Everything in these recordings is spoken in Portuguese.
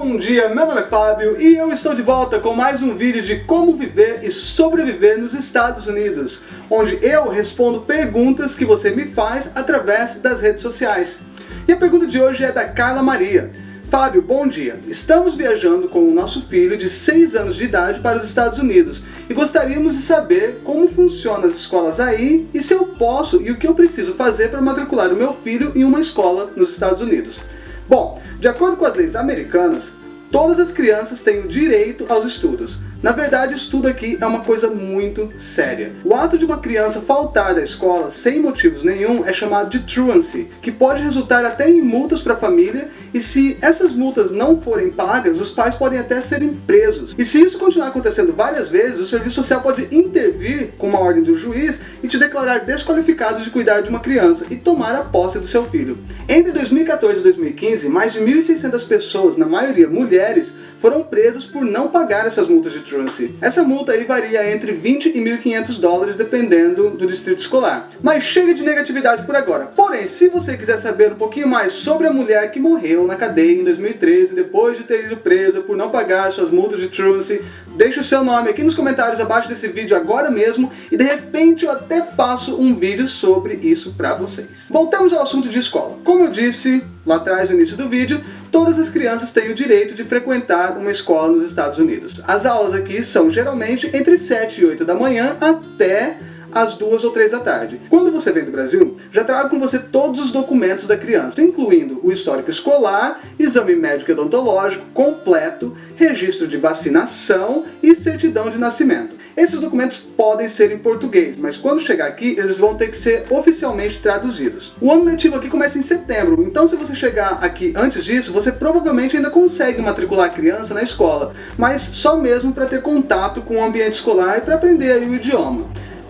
Bom dia, meu nome é Fábio e eu estou de volta com mais um vídeo de como viver e sobreviver nos Estados Unidos, onde eu respondo perguntas que você me faz através das redes sociais. E a pergunta de hoje é da Carla Maria. Fábio, bom dia. Estamos viajando com o nosso filho de 6 anos de idade para os Estados Unidos e gostaríamos de saber como funcionam as escolas aí e se eu posso e o que eu preciso fazer para matricular o meu filho em uma escola nos Estados Unidos. Bom, de acordo com as leis americanas, todas as crianças têm o direito aos estudos, na verdade, isso tudo aqui é uma coisa muito séria. O ato de uma criança faltar da escola sem motivos nenhum é chamado de truancy, que pode resultar até em multas para a família, e se essas multas não forem pagas, os pais podem até serem presos. E se isso continuar acontecendo várias vezes, o serviço social pode intervir com uma ordem do juiz e te declarar desqualificado de cuidar de uma criança e tomar a posse do seu filho. Entre 2014 e 2015, mais de 1.600 pessoas, na maioria mulheres, foram presas por não pagar essas multas de truancy. Essa multa aí varia entre 20 e 1.500 dólares dependendo do distrito escolar. Mas chega de negatividade por agora. Porém, se você quiser saber um pouquinho mais sobre a mulher que morreu na cadeia em 2013 depois de ter ido presa por não pagar suas multas de truancy, deixe o seu nome aqui nos comentários abaixo desse vídeo agora mesmo e de repente eu até faço um vídeo sobre isso pra vocês. Voltamos ao assunto de escola. Como eu disse lá atrás no início do vídeo, todas as crianças têm o direito de frequentar uma escola nos Estados Unidos. As aulas aqui são geralmente entre 7 e 8 da manhã até às duas ou três da tarde. Quando você vem do Brasil, já traga com você todos os documentos da criança, incluindo o histórico escolar, exame médico e odontológico completo, registro de vacinação e certidão de nascimento. Esses documentos podem ser em português, mas quando chegar aqui, eles vão ter que ser oficialmente traduzidos. O ano letivo aqui começa em setembro, então se você chegar aqui antes disso, você provavelmente ainda consegue matricular a criança na escola, mas só mesmo para ter contato com o ambiente escolar e para aprender o idioma.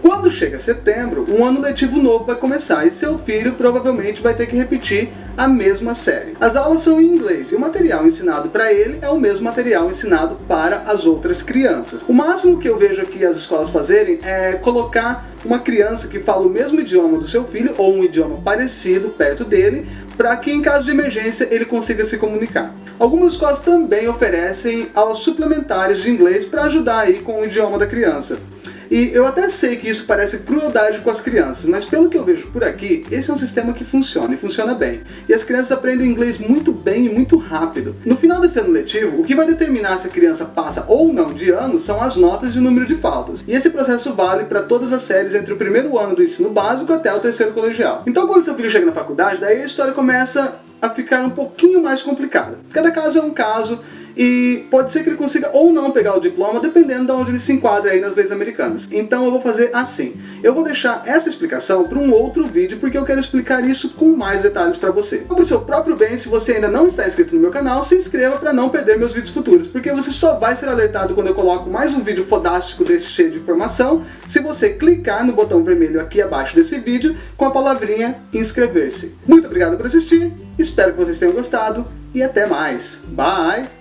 Quando chega setembro, um ano letivo novo vai começar e seu filho provavelmente vai ter que repetir a mesma série. As aulas são em inglês e o material ensinado para ele é o mesmo material ensinado para as outras crianças. O máximo que eu vejo aqui as escolas fazerem é colocar uma criança que fala o mesmo idioma do seu filho ou um idioma parecido perto dele para que em caso de emergência ele consiga se comunicar. Algumas escolas também oferecem aulas suplementares de inglês para ajudar aí com o idioma da criança. E eu até sei que isso parece crueldade com as crianças, mas pelo que eu vejo por aqui, esse é um sistema que funciona, e funciona bem. E as crianças aprendem inglês muito bem e muito rápido. No final desse ano letivo, o que vai determinar se a criança passa ou não de ano são as notas e o número de faltas. E esse processo vale para todas as séries entre o primeiro ano do ensino básico até o terceiro colegial. Então quando seu filho chega na faculdade, daí a história começa a ficar um pouquinho mais complicada. Cada caso é um caso, e pode ser que ele consiga ou não pegar o diploma, dependendo de onde ele se enquadra aí nas leis americanas. Então eu vou fazer assim. Eu vou deixar essa explicação para um outro vídeo, porque eu quero explicar isso com mais detalhes para você. Para o seu próprio bem, se você ainda não está inscrito no meu canal, se inscreva para não perder meus vídeos futuros, porque você só vai ser alertado quando eu coloco mais um vídeo fodástico desse cheio de informação, se você clicar no botão vermelho aqui abaixo desse vídeo, com a palavrinha inscrever-se. Muito obrigado por assistir, espero que vocês tenham gostado, e até mais. Bye!